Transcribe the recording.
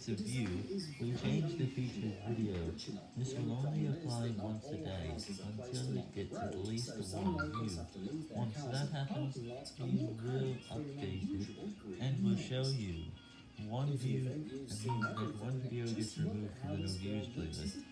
that of view, we change the featured video. This will only apply once a day, until it gets at least one view. Once that happens, we will update it, and will show you one view, and means that one video gets removed from the no view.